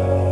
Oh.